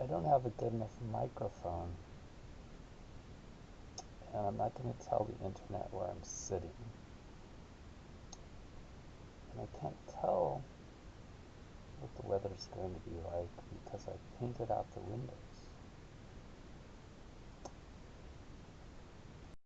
I don't have a good enough microphone. And I'm not going to tell the internet where I'm sitting. And I can't tell what the weather's going to be like because I painted out the windows.